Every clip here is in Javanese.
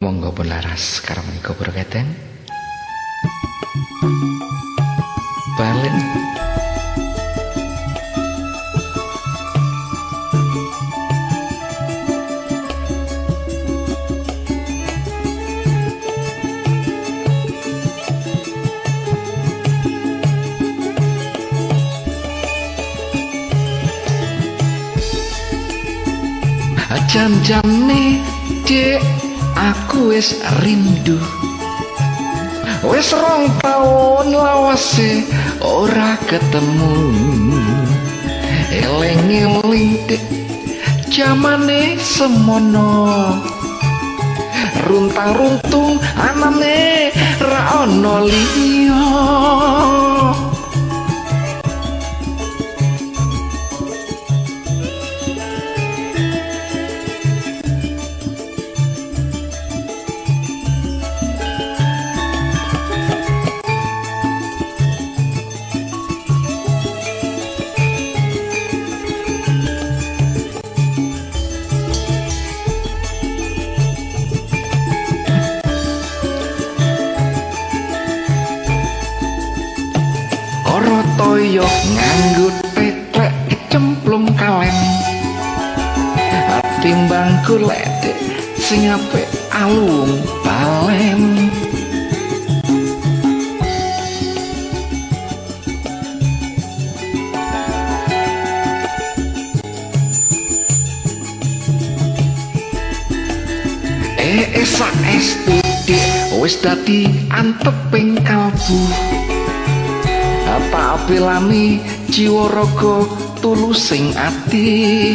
Monggo pun laras karena menikah berkaitan Balen Jam-jam nih, dek aku wis rindu. Wis rong taun lawase ora ketemu. Eling-eling dek jamane semono. Runtang-runtung anane ra ono liya toyo nganggo tetek kalem. Timbang kuledek sing alung balem Eh, esak estu wis dadi anteping kalbu Pak Apelami Ciworogo tulusing ati.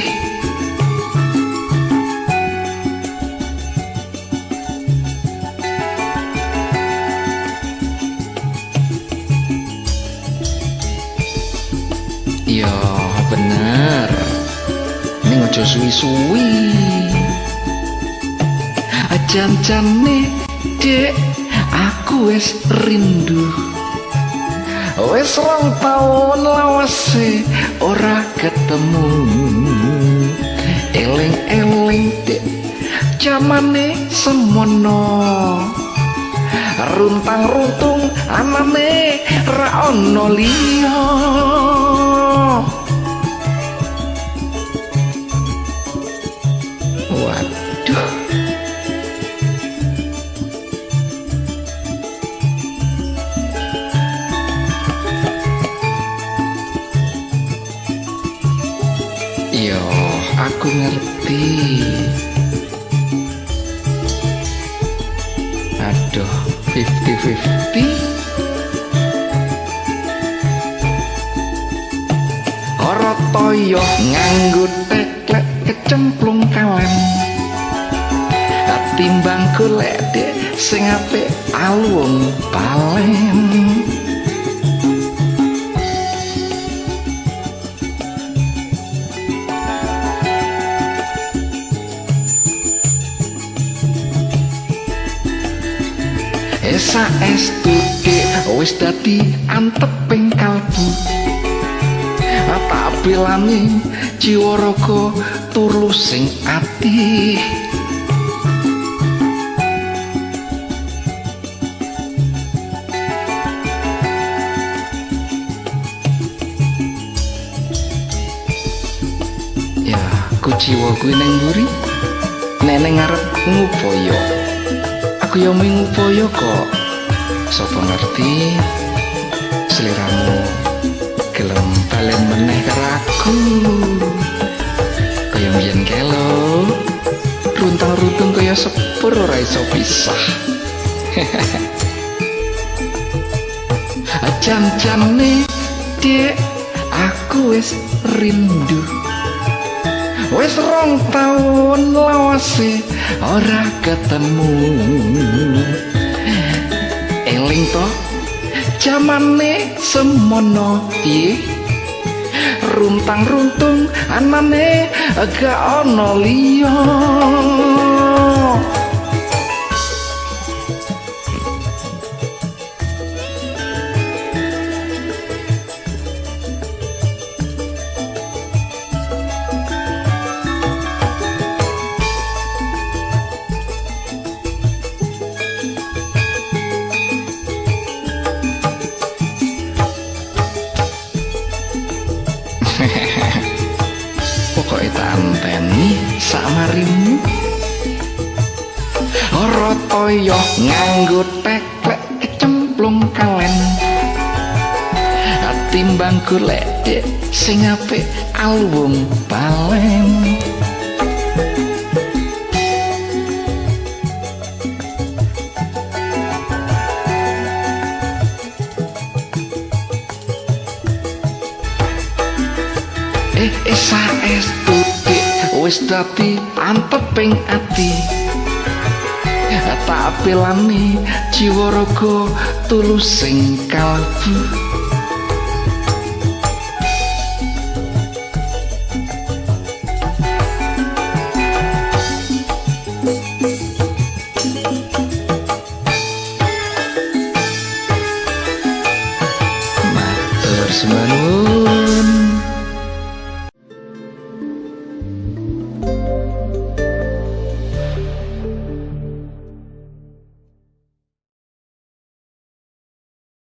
Yo bener. Ini aja suwi-suwi. Jan-jane dek aku es rindu. Wes rong taun lawase ora ketemu. Eling-eling dek jamane semono. Runtang-runtung anane ra ono liya aku ngerti. Aduh, 50-50. Ora toyo nganggo teklek kecemplung kalem. Timbang golek dek sing apik alung balem. Esa estu wis dadi anteping kalbu. Tak bilani jiwa raga tulus sing ati? Ya, ku jiwa kuwi nang mburi. Neneng ngarep ngupaya. Aku yo ngupaya kok Sopo ngerti Seliramu Gelem balen meneh karo aku Kaya mbiyen kelo Runtang-runtung kaya sepur ora iso pisah. Jam-jamne Dek Aku wis rindu. Wis rong taun lawase ora ketemu Eling to? Jamane semono piye? Runtang-runtung anane gak ana liya pokoknya tanten nih sama ora rotoyo nganggu teklek kecemplung kalen. Timbang kulek sing apik album paling Eh, eh saestu wis dadi anteping ati. Tak apelani jiwa raga tulus sing kalbu